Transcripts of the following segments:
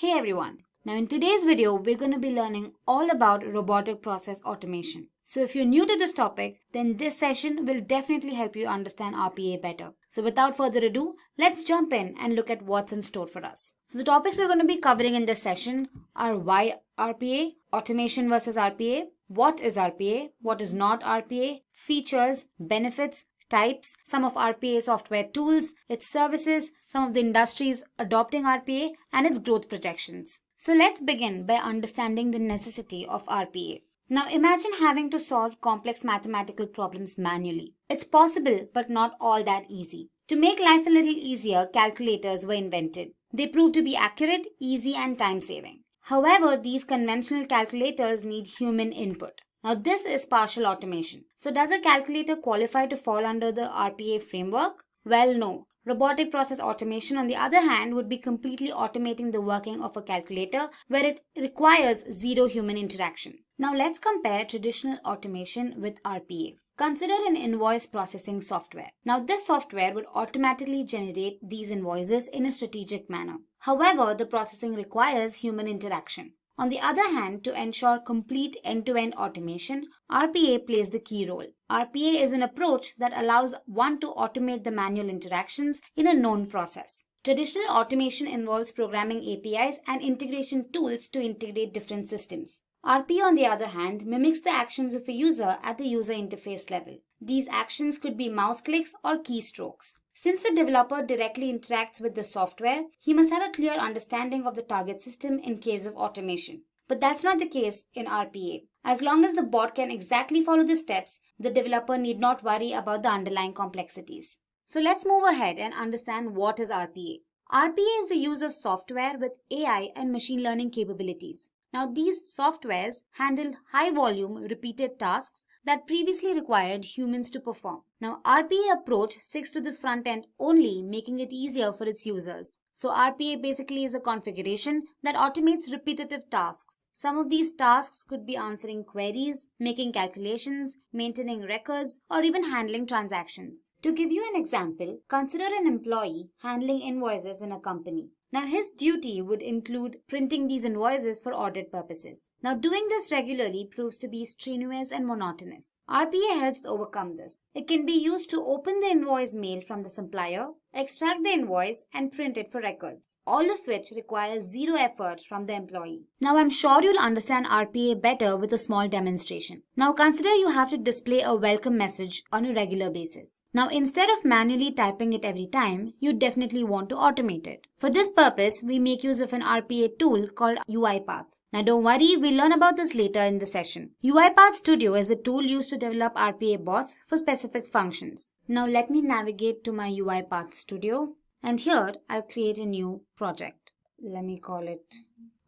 Hey everyone! Now in today's video, we're going to be learning all about robotic process automation. So if you're new to this topic, then this session will definitely help you understand RPA better. So without further ado, let's jump in and look at what's in store for us. So the topics we're going to be covering in this session are why RPA, automation versus RPA, what is RPA, what is not RPA, features, benefits, types, some of RPA software tools, its services, some of the industries adopting RPA, and its growth projections. So let's begin by understanding the necessity of RPA. Now imagine having to solve complex mathematical problems manually. It's possible, but not all that easy. To make life a little easier, calculators were invented. They proved to be accurate, easy, and time saving. However, these conventional calculators need human input. Now this is partial automation. So does a calculator qualify to fall under the RPA framework? Well, no. Robotic process automation, on the other hand, would be completely automating the working of a calculator where it requires zero human interaction. Now let's compare traditional automation with RPA. Consider an invoice processing software. Now this software would automatically generate these invoices in a strategic manner. However, the processing requires human interaction. On the other hand, to ensure complete end-to-end automation, RPA plays the key role. RPA is an approach that allows one to automate the manual interactions in a known process. Traditional automation involves programming APIs and integration tools to integrate different systems. RPA, on the other hand, mimics the actions of a user at the user interface level. These actions could be mouse clicks or keystrokes. Since the developer directly interacts with the software, he must have a clear understanding of the target system in case of automation. But that's not the case in RPA. As long as the bot can exactly follow the steps, the developer need not worry about the underlying complexities. So let's move ahead and understand what is RPA. RPA is the use of software with AI and machine learning capabilities. Now these softwares handle high volume repeated tasks that previously required humans to perform. Now RPA approach sticks to the front end only, making it easier for its users. So RPA basically is a configuration that automates repetitive tasks. Some of these tasks could be answering queries, making calculations, maintaining records, or even handling transactions. To give you an example, consider an employee handling invoices in a company. Now his duty would include printing these invoices for audit purposes. Now doing this regularly proves to be strenuous and monotonous. RPA helps overcome this. It can be used to open the invoice mail from the supplier, extract the invoice and print it for records, all of which requires zero effort from the employee. Now I'm sure you'll understand RPA better with a small demonstration. Now consider you have to display a welcome message on a regular basis. Now instead of manually typing it every time, you definitely want to automate it. For this purpose, we make use of an RPA tool called UiPath. Now don't worry, we'll learn about this later in the session. UiPath Studio is a tool used to develop RPA bots for specific functions. Now let me navigate to my UiPath Studio and here I'll create a new project. Let me call it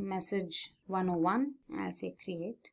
message 101 I'll say create.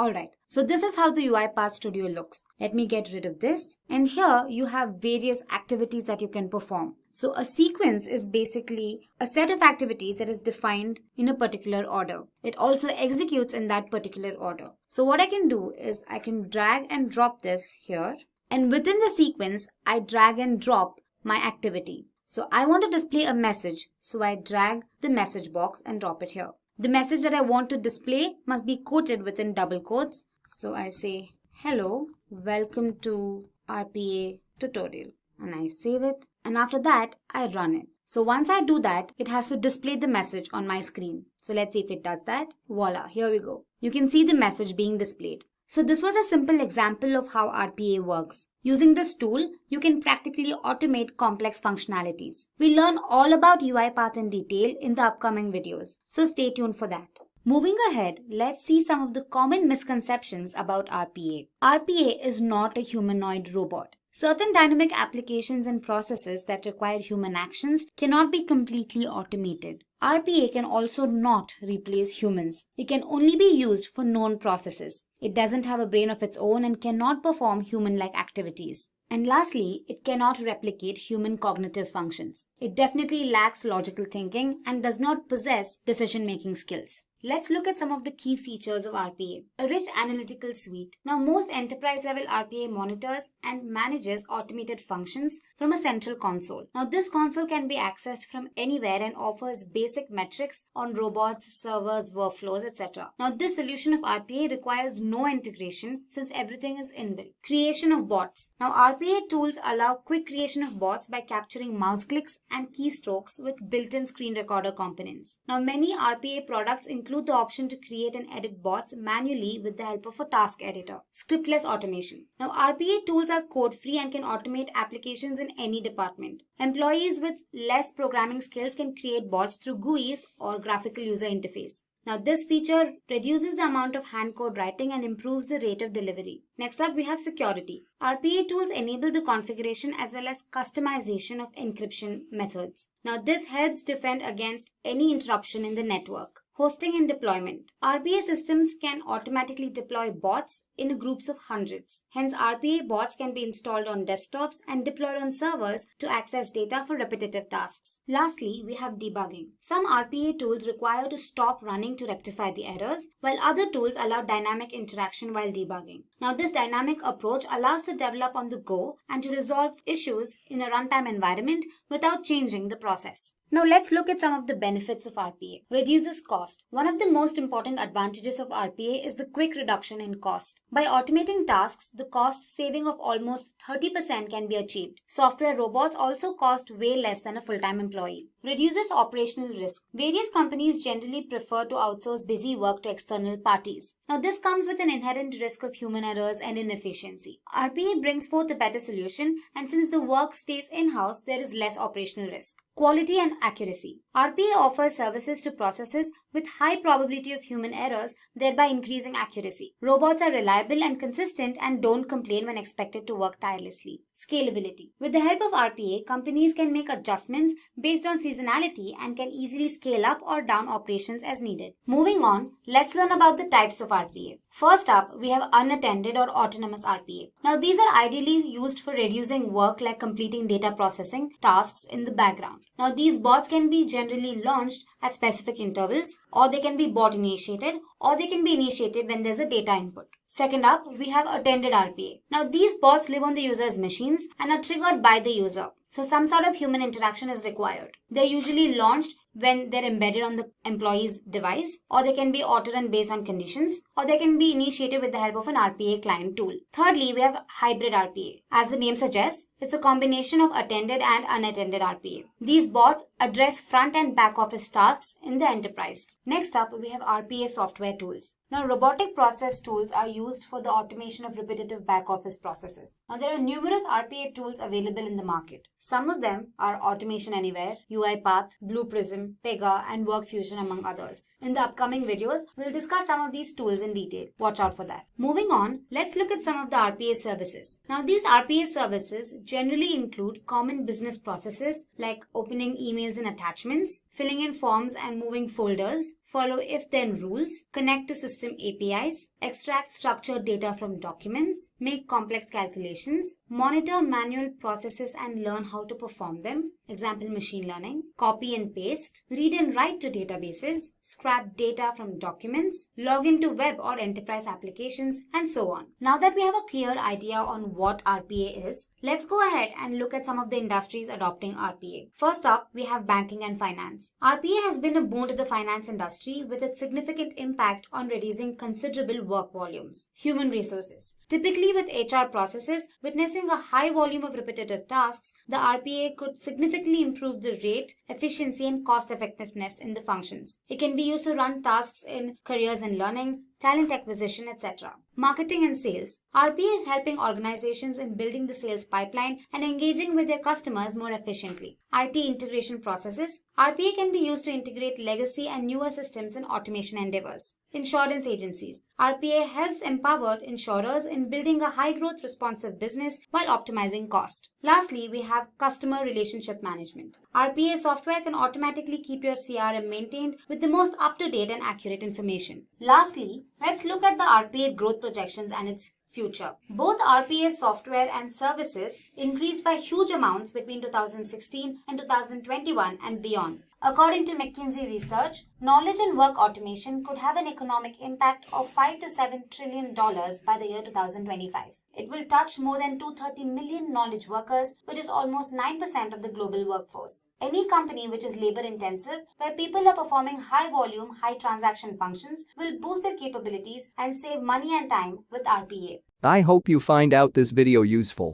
Alright, so this is how the UiPath Studio looks. Let me get rid of this. And here you have various activities that you can perform. So a sequence is basically a set of activities that is defined in a particular order. It also executes in that particular order. So what I can do is I can drag and drop this here and within the sequence, I drag and drop my activity. So I want to display a message. So I drag the message box and drop it here. The message that I want to display must be quoted within double quotes. So I say, hello, welcome to RPA tutorial. And I save it. And after that, I run it. So once I do that, it has to display the message on my screen. So let's see if it does that. Voila, here we go. You can see the message being displayed. So this was a simple example of how RPA works. Using this tool, you can practically automate complex functionalities. We'll learn all about UiPath in detail in the upcoming videos, so stay tuned for that. Moving ahead, let's see some of the common misconceptions about RPA. RPA is not a humanoid robot. Certain dynamic applications and processes that require human actions cannot be completely automated. RPA can also not replace humans. It can only be used for known processes. It doesn't have a brain of its own and cannot perform human-like activities. And lastly, it cannot replicate human cognitive functions. It definitely lacks logical thinking and does not possess decision-making skills. Let's look at some of the key features of RPA. A rich analytical suite. Now, most enterprise level RPA monitors and manages automated functions from a central console. Now, this console can be accessed from anywhere and offers basic metrics on robots, servers, workflows, etc. Now, this solution of RPA requires no integration since everything is inbuilt. Creation of bots. Now, RPA tools allow quick creation of bots by capturing mouse clicks and keystrokes with built-in screen recorder components. Now, many RPA products include include the option to create and edit bots manually with the help of a task editor. Scriptless automation. Now, RPA tools are code free and can automate applications in any department. Employees with less programming skills can create bots through GUIs or graphical user interface. Now this feature reduces the amount of hand code writing and improves the rate of delivery. Next up we have security. RPA tools enable the configuration as well as customization of encryption methods. Now this helps defend against any interruption in the network. Hosting and deployment. RPA systems can automatically deploy bots in groups of hundreds. Hence, RPA bots can be installed on desktops and deployed on servers to access data for repetitive tasks. Lastly, we have debugging. Some RPA tools require to stop running to rectify the errors, while other tools allow dynamic interaction while debugging. Now, this dynamic approach allows to develop on the go and to resolve issues in a runtime environment without changing the process. Now let's look at some of the benefits of RPA. Reduces cost. One of the most important advantages of RPA is the quick reduction in cost. By automating tasks, the cost saving of almost 30% can be achieved. Software robots also cost way less than a full-time employee. Reduces operational risk. Various companies generally prefer to outsource busy work to external parties. Now this comes with an inherent risk of human errors and inefficiency. RPA brings forth a better solution and since the work stays in-house, there is less operational risk. Quality and accuracy. RPA offers services to processes with high probability of human errors, thereby increasing accuracy. Robots are reliable and consistent and don't complain when expected to work tirelessly. Scalability. With the help of RPA, companies can make adjustments based on seasonality and can easily scale up or down operations as needed. Moving on, let's learn about the types of RPA. First up, we have unattended or autonomous RPA. Now, these are ideally used for reducing work like completing data processing tasks in the background. Now, these bots can be generally launched at specific intervals, or they can be bot initiated, or they can be initiated when there's a data input. Second up, we have attended RPA. Now, these bots live on the user's machines and are triggered by the user. So some sort of human interaction is required. They're usually launched when they're embedded on the employee's device, or they can be auto-run based on conditions, or they can be initiated with the help of an RPA client tool. Thirdly, we have hybrid RPA. As the name suggests, it's a combination of attended and unattended RPA. These bots address front and back office tasks in the enterprise. Next up, we have RPA software tools. Now, robotic process tools are used for the automation of repetitive back office processes. Now, there are numerous RPA tools available in the market. Some of them are Automation Anywhere, UiPath, Blue Prism, Pega, and WorkFusion, among others. In the upcoming videos, we'll discuss some of these tools in detail. Watch out for that. Moving on, let's look at some of the RPA services. Now, these RPA services generally include common business processes like opening emails and attachments, filling in forms and moving folders, follow if-then rules, connect to system APIs, extract structured data from documents, make complex calculations, monitor manual processes and learn how to perform them, example machine learning, copy and paste, read and write to databases, scrap data from documents, log into web or enterprise applications, and so on. Now that we have a clear idea on what RPA is, let's go ahead and look at some of the industries adopting RPA. First up, we have banking and finance. RPA has been a boon to the finance industry with its significant impact on reducing considerable work volumes. Human resources. Typically with HR processes witnessing a high volume of repetitive tasks, the RPA could significantly improve the rate, efficiency, and cost effectiveness in the functions. It can be used to run tasks in careers and learning, talent acquisition, etc. Marketing and sales. RPA is helping organizations in building the sales pipeline and engaging with their customers more efficiently. IT integration processes. RPA can be used to integrate legacy and newer systems in automation endeavors. Insurance agencies. RPA helps empower insurers in building a high growth responsive business while optimizing cost. Lastly, we have customer relationship management. RPA software can automatically keep your CRM maintained with the most up to date and accurate information. Lastly, let's look at the RPA growth projections and its future. Both RPA software and services increased by huge amounts between 2016 and 2021 and beyond. According to McKinsey research, knowledge and work automation could have an economic impact of 5 to 7 trillion dollars by the year 2025. It will touch more than 230 million knowledge workers, which is almost 9% of the global workforce. Any company which is labor intensive, where people are performing high volume, high transaction functions, will boost their capabilities and save money and time with RPA. I hope you find out this video useful.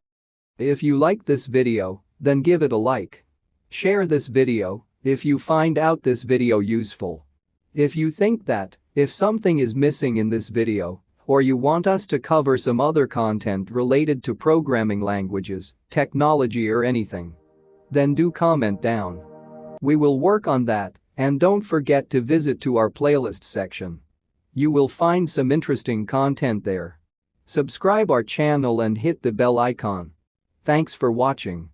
If you like this video, then give it a like. Share this video if you find out this video useful. If you think that, if something is missing in this video, or you want us to cover some other content related to programming languages, technology or anything. Then do comment down. We will work on that and don't forget to visit to our playlist section. You will find some interesting content there. Subscribe our channel and hit the bell icon. Thanks for watching.